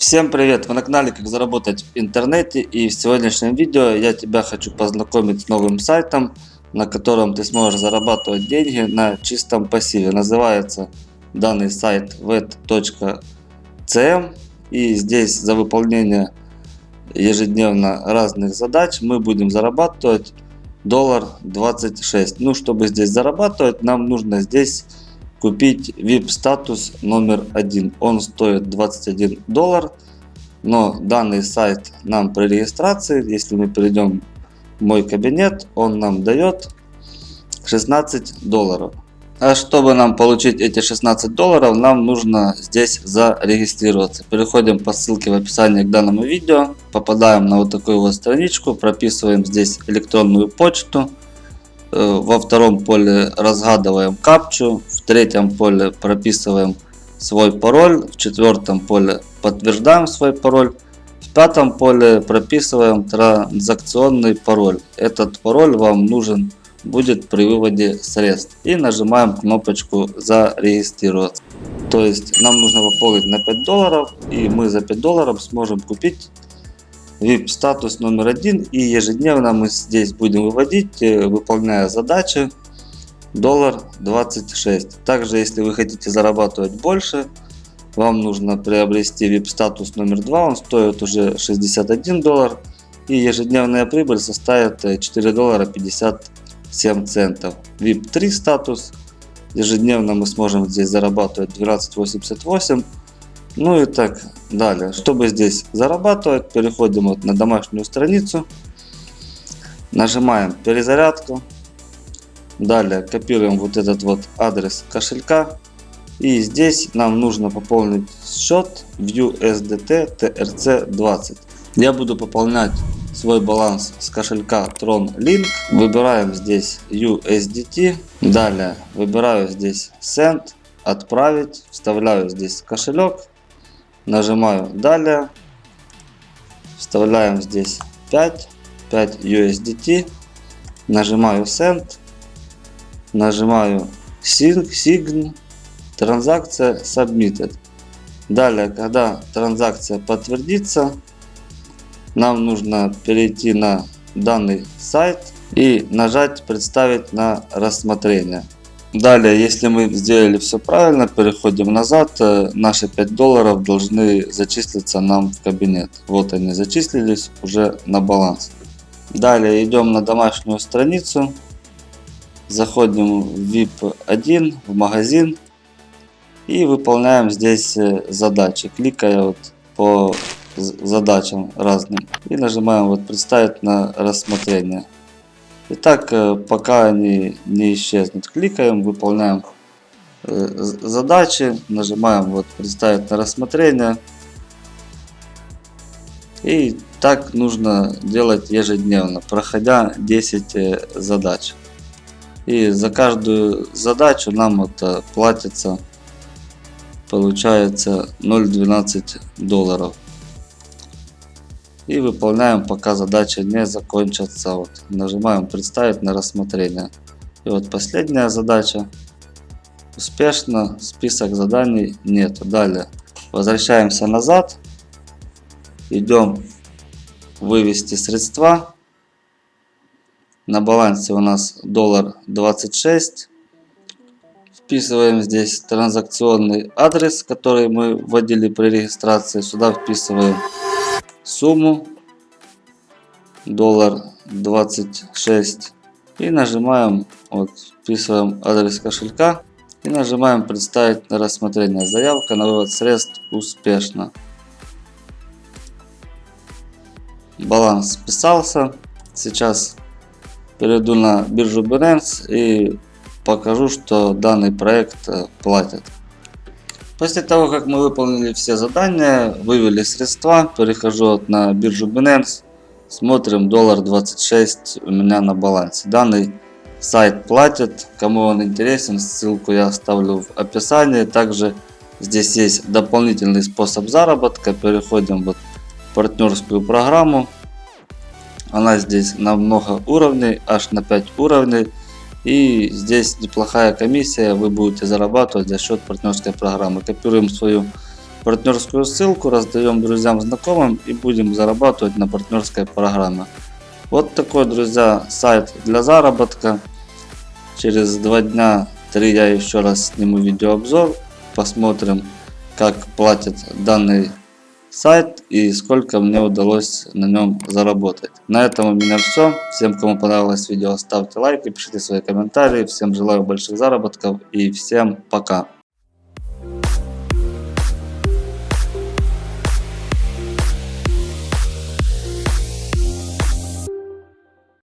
Всем привет! Вы на канале Как заработать в интернете и в сегодняшнем видео я тебя хочу познакомить с новым сайтом, на котором ты сможешь зарабатывать деньги на чистом пассиве. Называется данный сайт vet.cm и здесь за выполнение ежедневно разных задач мы будем зарабатывать доллар 26. Ну чтобы здесь зарабатывать нам нужно здесь купить VIP статус номер один. Он стоит 21 доллар. Но данный сайт нам при регистрации, если мы перейдем в мой кабинет, он нам дает 16 долларов. А чтобы нам получить эти 16 долларов, нам нужно здесь зарегистрироваться. Переходим по ссылке в описании к данному видео. Попадаем на вот такую вот страничку. Прописываем здесь электронную почту. Во втором поле разгадываем капчу, в третьем поле прописываем свой пароль, в четвертом поле подтверждаем свой пароль, в пятом поле прописываем транзакционный пароль. Этот пароль вам нужен будет при выводе средств. И нажимаем кнопочку зарегистрироваться. То есть нам нужно пополнить на 5 долларов и мы за 5 долларов сможем купить VIP статус номер один и ежедневно мы здесь будем выводить, э, выполняя задачи доллар 26. Также если вы хотите зарабатывать больше, вам нужно приобрести VIP статус номер 2, он стоит уже 61 доллар и ежедневная прибыль составит 4 э, доллара 57 центов. VIP 3 статус, ежедневно мы сможем здесь зарабатывать 12.88 ну и так далее. Чтобы здесь зарабатывать, переходим вот на домашнюю страницу. Нажимаем перезарядку. Далее копируем вот этот вот адрес кошелька. И здесь нам нужно пополнить счет в USDT TRC20. Я буду пополнять свой баланс с кошелька Tron Link. Выбираем здесь USDT. Далее выбираю здесь Send, отправить. Вставляю здесь кошелек. Нажимаю далее. Вставляем здесь 5, 5 USDT. Нажимаю Send. Нажимаю Sign, Sign. Транзакция Submitted. Далее, когда транзакция подтвердится, нам нужно перейти на данный сайт и нажать «Представить на рассмотрение». Далее, если мы сделали все правильно, переходим назад, э, наши 5 долларов должны зачислиться нам в кабинет. Вот они зачислились уже на баланс. Далее идем на домашнюю страницу, заходим в VIP 1, в магазин и выполняем здесь э, задачи, кликая вот по задачам разным и нажимаем вот представить на рассмотрение. Итак, э, пока они не исчезнут, кликаем, выполняем э, задачи, нажимаем вот представить на рассмотрение. И так нужно делать ежедневно, проходя 10 э, задач. И за каждую задачу нам это платится, получается 0,12 долларов и выполняем пока задача не закончится. Вот, нажимаем представить на рассмотрение. И вот последняя задача. Успешно, список заданий нет. Далее возвращаемся назад. Идем вывести средства. На балансе у нас доллар 26. Вписываем здесь транзакционный адрес, который мы вводили при регистрации. Сюда вписываем сумму. Доллар 26 и нажимаем вот вписываем адрес кошелька. И нажимаем представить на рассмотрение заявка на вывод средств успешно баланс списался. Сейчас перейду на биржу Binance и покажу что данный проект э, платит После того, как мы выполнили все задания, вывели средства, перехожу на биржу Binance, смотрим доллар 26 у меня на балансе. Данный сайт платит, кому он интересен, ссылку я оставлю в описании. Также здесь есть дополнительный способ заработка, переходим вот в партнерскую программу. Она здесь на много уровней, аж на 5 уровней. И здесь неплохая комиссия, вы будете зарабатывать за счет партнерской программы. Копируем свою партнерскую ссылку, раздаем друзьям, знакомым и будем зарабатывать на партнерской программе. Вот такой, друзья, сайт для заработка. Через два дня, три я еще раз сниму видеообзор, посмотрим, как платят данный сайт и сколько мне удалось на нем заработать. На этом у меня все. Всем, кому понравилось видео, ставьте лайки, пишите свои комментарии. Всем желаю больших заработков и всем пока.